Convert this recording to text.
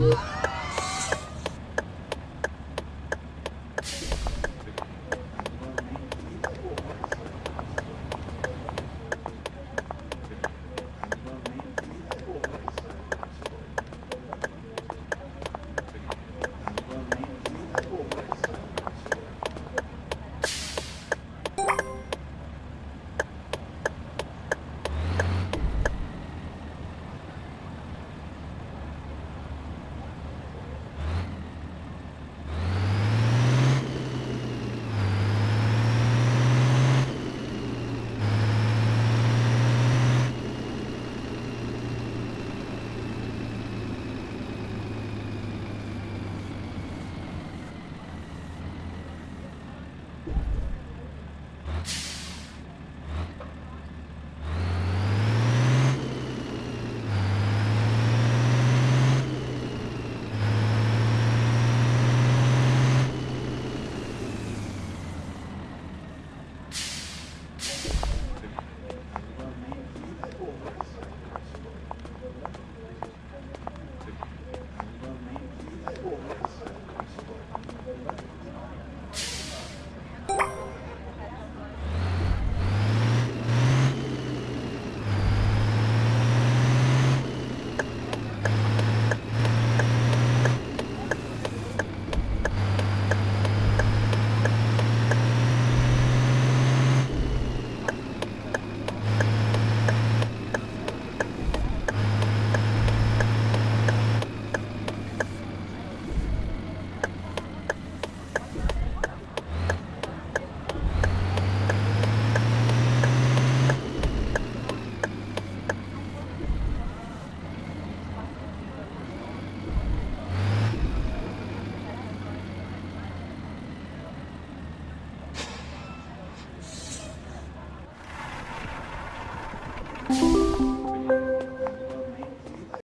Woo!